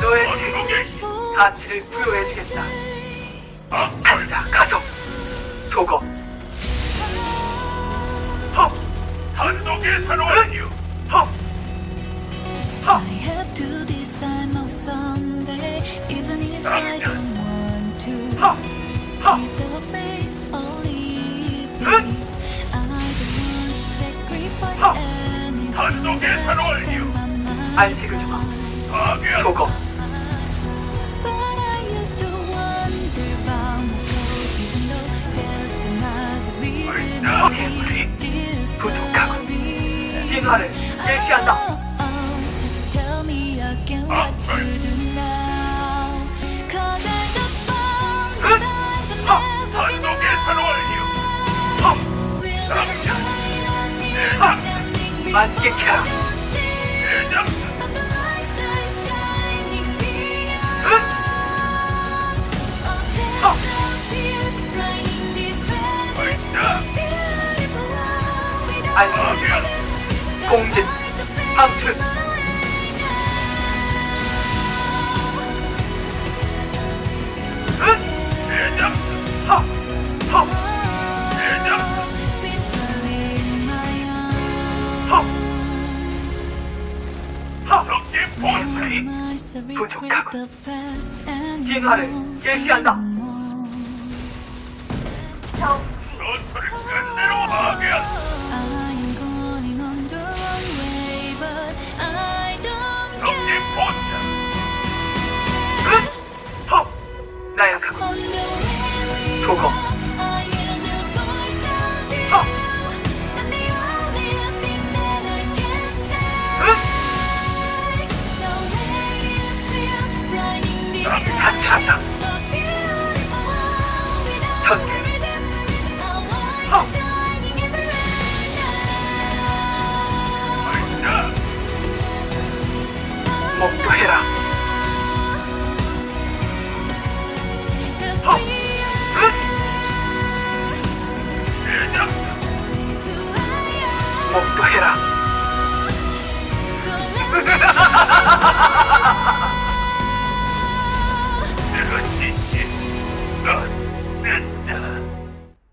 너의 책임에 가치를 부여해주겠다. 간다, 가속, 속어. 헉! 단독의 산원이요. 헉! 헉! I have to decide now someday, even if I don't want to. 헉! 헉! 단독의 my 안식을 어. Oh, oh, just tell 주마. 공진, 방출. 부족하고 진화를 개시한다. 전투 소금 아! 응? 나한테 같이 다 전개 먹고 해라